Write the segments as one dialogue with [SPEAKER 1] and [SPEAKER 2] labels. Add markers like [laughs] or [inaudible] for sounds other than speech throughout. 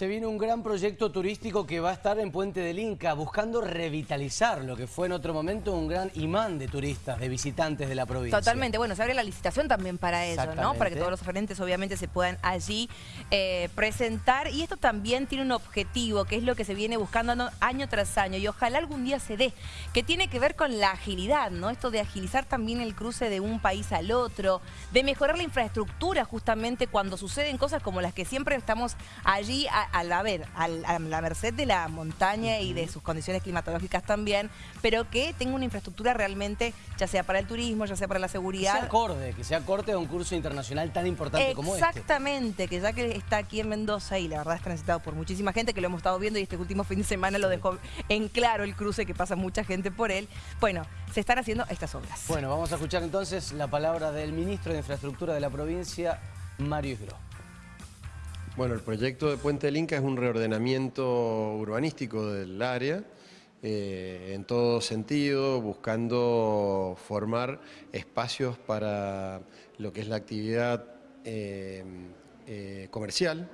[SPEAKER 1] Se viene un gran proyecto turístico que va a estar en Puente del Inca, buscando revitalizar lo que fue en otro momento un gran imán de turistas, de visitantes de la provincia.
[SPEAKER 2] Totalmente, bueno, se abre la licitación también para eso, ¿no? Para que todos los oferentes obviamente se puedan allí eh, presentar. Y esto también tiene un objetivo, que es lo que se viene buscando año tras año, y ojalá algún día se dé, que tiene que ver con la agilidad, ¿no? Esto de agilizar también el cruce de un país al otro, de mejorar la infraestructura justamente cuando suceden cosas como las que siempre estamos allí a, a la, ver, a la merced de la montaña y de sus condiciones climatológicas también, pero que tenga una infraestructura realmente, ya sea para el turismo, ya sea para la
[SPEAKER 1] Que
[SPEAKER 2] seguridad.
[SPEAKER 1] sea acorde, que sea acorde a un curso internacional tan importante como este.
[SPEAKER 2] Exactamente, que ya que está aquí en Mendoza y la verdad es transitado por muchísima gente que lo hemos estado viendo y este último fin de semana lo dejó en claro el cruce que pasa mucha gente por él. Bueno, se están haciendo estas obras.
[SPEAKER 1] Bueno, vamos a escuchar entonces la palabra del ministro de Infraestructura de la provincia, Mario Isgro.
[SPEAKER 3] Bueno, el proyecto de Puente del Inca es un reordenamiento urbanístico del área, eh, en todo sentido, buscando formar espacios para lo que es la actividad eh, eh, comercial,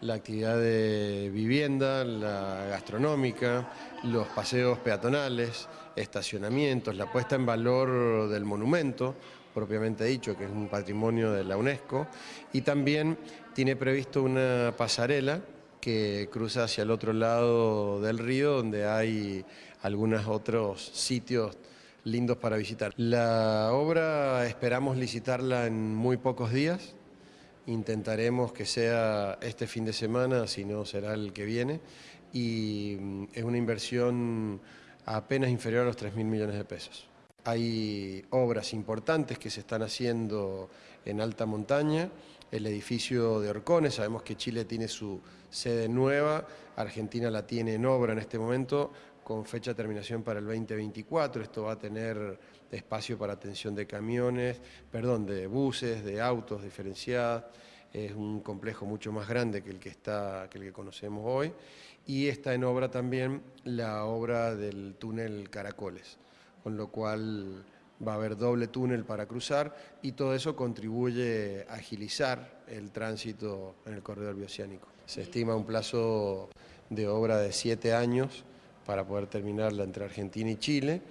[SPEAKER 3] la actividad de vivienda, la gastronómica, los paseos peatonales, estacionamientos, la puesta en valor del monumento, propiamente dicho, que es un patrimonio de la UNESCO, y también tiene previsto una pasarela que cruza hacia el otro lado del río, donde hay algunos otros sitios lindos para visitar. La obra esperamos licitarla en muy pocos días, intentaremos que sea este fin de semana, si no será el que viene, y mm, es una inversión apenas inferior a los 3 mil millones de pesos. Hay obras importantes que se están haciendo en alta montaña, el edificio de Orcones, sabemos que Chile tiene su sede nueva, Argentina la tiene en obra en este momento con fecha de terminación para el 2024, esto va a tener espacio para atención de camiones, perdón, de buses, de autos diferenciadas, es un complejo mucho más grande que el que, está, que el que conocemos hoy, y está en obra también la obra del túnel Caracoles, con lo cual va a haber doble túnel para cruzar y todo eso contribuye a agilizar el tránsito en el corredor bioceánico. Se estima un plazo de obra de siete años para poder terminarla entre Argentina y Chile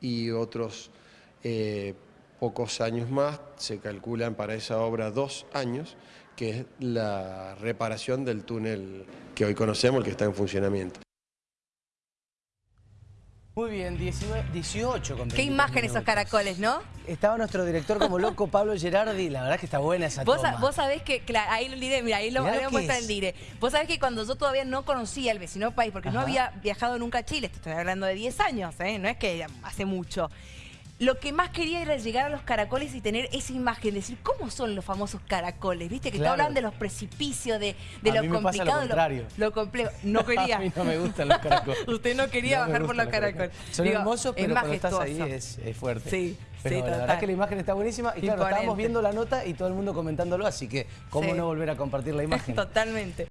[SPEAKER 3] y otros eh, pocos años más, se calculan para esa obra dos años, que es la reparación del túnel que hoy conocemos, el que está en funcionamiento.
[SPEAKER 1] Muy bien, 19, 18 con
[SPEAKER 2] Qué
[SPEAKER 1] 23
[SPEAKER 2] imagen esos caracoles, ¿no?
[SPEAKER 1] Estaba nuestro director como loco, Pablo Gerardi, la verdad que está buena esa
[SPEAKER 2] Vos,
[SPEAKER 1] toma.
[SPEAKER 2] vos sabés que, claro, ahí lo diré, mira, ahí lo, ahí
[SPEAKER 1] lo
[SPEAKER 2] muestra
[SPEAKER 1] es.
[SPEAKER 2] el dire. Vos sabés que cuando yo todavía no conocía el vecino país, porque no había viajado nunca a Chile, estoy hablando de 10 años, ¿eh? no es que hace mucho. Lo que más quería era llegar a los caracoles y tener esa imagen, decir, ¿cómo son los famosos caracoles? ¿Viste? Que te
[SPEAKER 1] Claro.
[SPEAKER 2] hablan de los precipicios, de, de lo complicado, lo complejo. No quería. [laughs]
[SPEAKER 1] A mí no me gustan los caracoles. [laughs]
[SPEAKER 2] Usted no quería
[SPEAKER 1] No
[SPEAKER 2] bajar por los caracoles.
[SPEAKER 1] Son
[SPEAKER 2] Digo,
[SPEAKER 1] hermosos,
[SPEAKER 2] es
[SPEAKER 1] pero cuando estás ahí es, es fuerte.
[SPEAKER 2] Sí,
[SPEAKER 1] pero
[SPEAKER 2] sí,
[SPEAKER 1] la verdad que la imagen está buenísima y claro,
[SPEAKER 2] Imponente.
[SPEAKER 1] estábamos viendo la nota y todo el mundo comentándolo, así que cómo
[SPEAKER 2] Sí.
[SPEAKER 1] no volver a compartir la [laughs] imagen.
[SPEAKER 2] Totalmente.